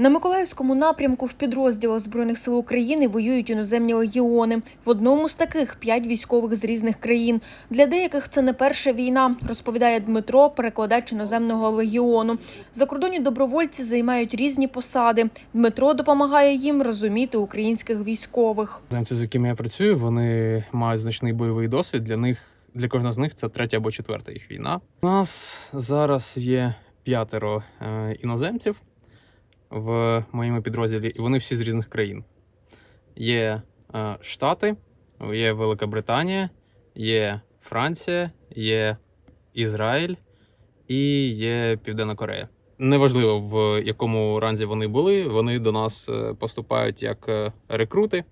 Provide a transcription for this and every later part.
На Миколаївському напрямку в підрозділах Збройних сил України воюють іноземні легіони. В одному з таких п'ять військових з різних країн. Для деяких це не перша війна, розповідає Дмитро, перекладач іноземного легіону. Закордонні добровольці займають різні посади. Дмитро допомагає їм розуміти українських військових. Земці, з якими я працюю, вони мають значний бойовий досвід. Для них для кожного з них це третя або четверта їх війна. У нас зараз є п'ятеро е, іноземців в моєму підрозділі, і вони всі з різних країн. Є е, Штати, є Велика Британія, є Франція, є Ізраїль і є Південна Корея. Неважливо в якому ранзі вони були, вони до нас е, поступають як е, рекрути.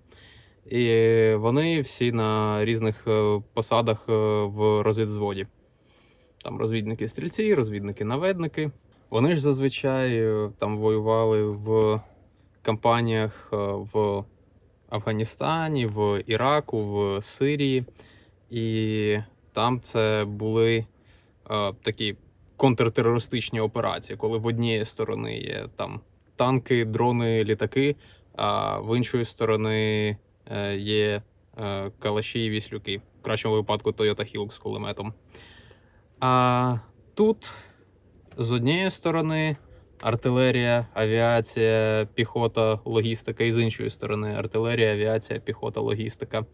І вони всі на різних е, посадах в розвідзводі. Там розвідники стрільці, розвідники наведники. Вони ж зазвичай е, там воювали в кампаніях е, в Афганістані, в Іраку, в Сирії. І там це були е, такі контртерористичні операції, коли в однієї сторони є там танки, дрони, літаки, а в іншої сторони е, є е, калаші і віслюки. В кращому випадку Toyota Hilux з кулеметом. А тут з однієї сторони артилерія, авіація, піхота, логістика, і з іншої сторони артилерія, авіація, піхота, логістика.